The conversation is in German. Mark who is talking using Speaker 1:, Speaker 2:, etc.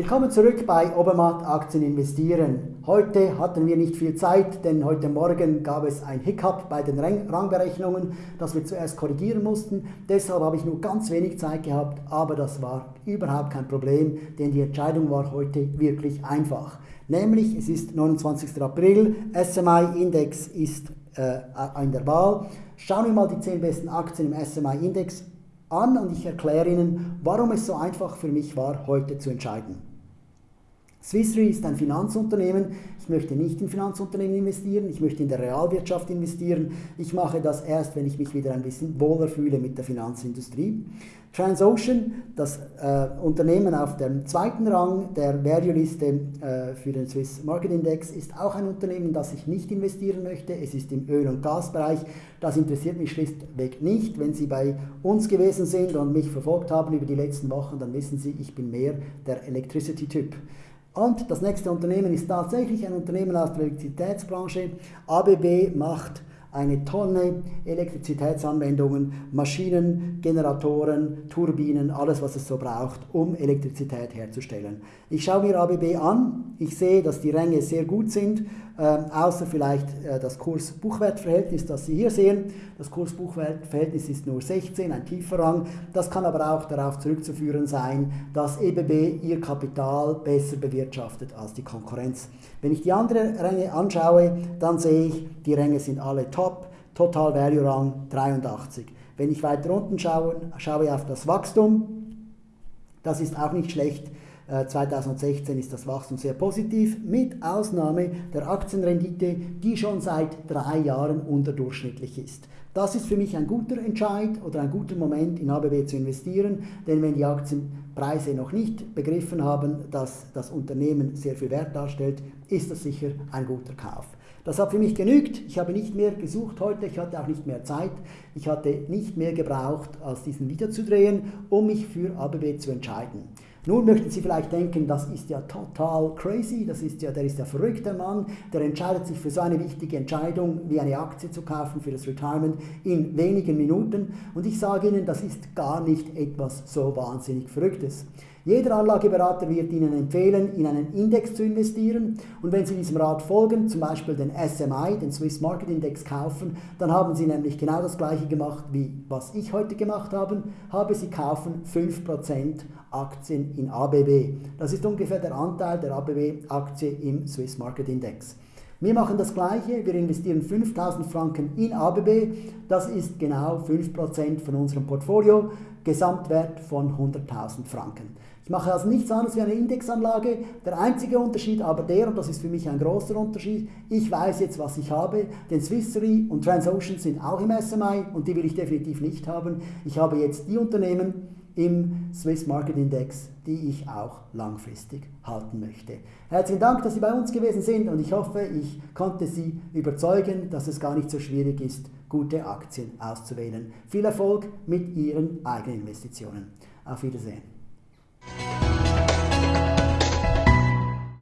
Speaker 1: Willkommen zurück bei Obermatt Aktien investieren. Heute hatten wir nicht viel Zeit, denn heute Morgen gab es ein Hiccup bei den Rangberechnungen, das wir zuerst korrigieren mussten. Deshalb habe ich nur ganz wenig Zeit gehabt, aber das war überhaupt kein Problem, denn die Entscheidung war heute wirklich einfach. Nämlich, es ist 29. April, SMI-Index ist äh, in der Wahl. Schauen wir mal die 10 besten Aktien im SMI-Index an und ich erkläre Ihnen, warum es so einfach für mich war, heute zu entscheiden. Swiss Re ist ein Finanzunternehmen. Ich möchte nicht in Finanzunternehmen investieren, ich möchte in der Realwirtschaft investieren. Ich mache das erst, wenn ich mich wieder ein bisschen wohler fühle mit der Finanzindustrie. Transocean, das äh, Unternehmen auf dem zweiten Rang der Value-Liste äh, für den Swiss Market Index, ist auch ein Unternehmen, das ich nicht investieren möchte. Es ist im Öl- und Gasbereich. Das interessiert mich schlichtweg nicht. Wenn Sie bei uns gewesen sind und mich verfolgt haben über die letzten Wochen, dann wissen Sie, ich bin mehr der Electricity-Typ. Und das nächste Unternehmen ist tatsächlich ein Unternehmen aus der Elektrizitätsbranche. ABB macht eine Tonne Elektrizitätsanwendungen, Maschinen, Generatoren, Turbinen, alles was es so braucht, um Elektrizität herzustellen. Ich schaue mir ABB an, ich sehe, dass die Ränge sehr gut sind, äh, außer vielleicht äh, das Kurs-Buchwert-Verhältnis, das Sie hier sehen. Das Kurs-Buchwert-Verhältnis ist nur 16, ein tiefer Rang. Das kann aber auch darauf zurückzuführen sein, dass EBB ihr Kapital besser bewirtschaftet als die Konkurrenz. Wenn ich die anderen Ränge anschaue, dann sehe ich, die Ränge sind alle top. Total Value Rang 83. Wenn ich weiter unten schaue, schaue auf das Wachstum, das ist auch nicht schlecht. 2016 äh, ist das Wachstum sehr positiv, mit Ausnahme der Aktienrendite, die schon seit drei Jahren unterdurchschnittlich ist. Das ist für mich ein guter Entscheid oder ein guter Moment in ABB zu investieren, denn wenn die Aktienpreise noch nicht begriffen haben, dass das Unternehmen sehr viel Wert darstellt, ist das sicher ein guter Kauf. Das hat für mich genügt. Ich habe nicht mehr gesucht heute, ich hatte auch nicht mehr Zeit. Ich hatte nicht mehr gebraucht, als diesen Video zu drehen, um mich für ABB zu entscheiden. Nun möchten Sie vielleicht denken, das ist ja total crazy, das ist ja, der ist ja verrückter Mann, der entscheidet sich für so eine wichtige Entscheidung wie eine Aktie zu kaufen für das Retirement in wenigen Minuten. Und ich sage Ihnen, das ist gar nicht etwas so wahnsinnig Verrücktes. Jeder Anlageberater wird Ihnen empfehlen, in einen Index zu investieren und wenn Sie diesem Rat folgen, zum Beispiel den SMI, den Swiss Market Index kaufen, dann haben Sie nämlich genau das gleiche gemacht, wie was ich heute gemacht habe, habe Sie kaufen 5% Aktien in ABB. Das ist ungefähr der Anteil der ABB-Aktie im Swiss Market Index. Wir machen das Gleiche, wir investieren 5000 Franken in ABB, das ist genau 5% von unserem Portfolio, Gesamtwert von 100.000 Franken. Ich mache also nichts anderes wie eine Indexanlage. Der einzige Unterschied aber der, und das ist für mich ein großer Unterschied, ich weiß jetzt, was ich habe, denn Swiss Re und Transocean sind auch im SMI und die will ich definitiv nicht haben. Ich habe jetzt die Unternehmen im Swiss Market Index, die ich auch langfristig halten möchte. Herzlichen Dank, dass Sie bei uns gewesen sind und ich hoffe, ich konnte Sie überzeugen, dass es gar nicht so schwierig ist, gute Aktien auszuwählen. Viel Erfolg mit Ihren eigenen Investitionen. Auf Wiedersehen.